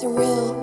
It's real.